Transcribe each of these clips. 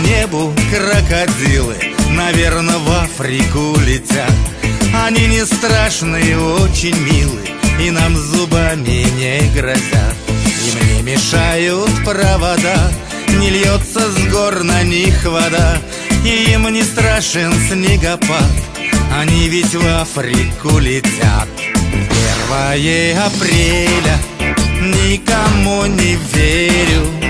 небу крокодилы Наверное, в Африку летят. Они не страшные, очень милые И нам зубами не грозят. Им не мешают провода Не льется с гор на них вода И им не страшен снегопад. Они ведь в Африку летят. Первое апреля Никому не верю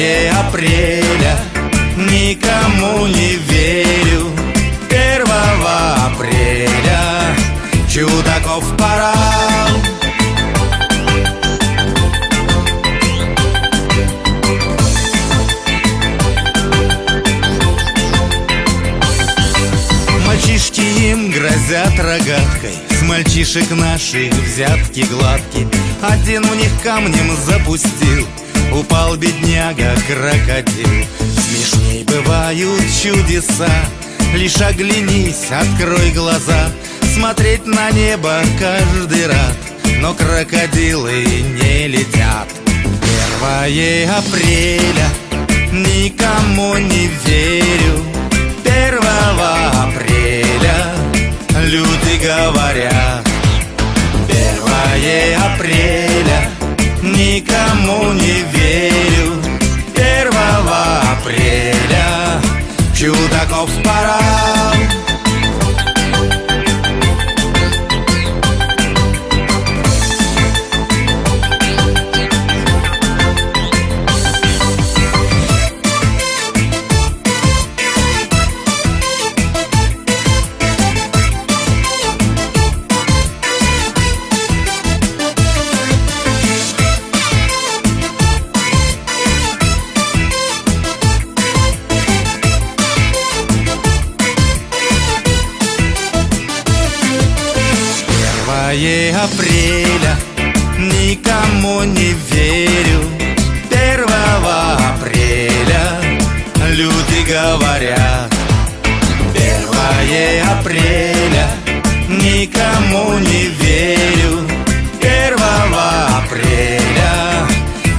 Первое апреля Никому не верю. Первого апреля Чудаков пора Мальчишки им грозят рогаткой С мальчишек наших взятки гладки Один у них камнем запустил Упал бедняга крокодил. Смешней бывают чудеса. Лишь оглянись, открой глаза. Смотреть на небо каждый рад. Но крокодилы не летят. Первое апреля Никому не верю. Первого апреля Люди говорят. Первое апреля Никому не верю Чудаков пора Первое апреля Никому не верю. Первого апреля Люди говорят. Первое апреля Никому не верю. Первого апреля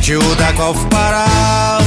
Чудаков пора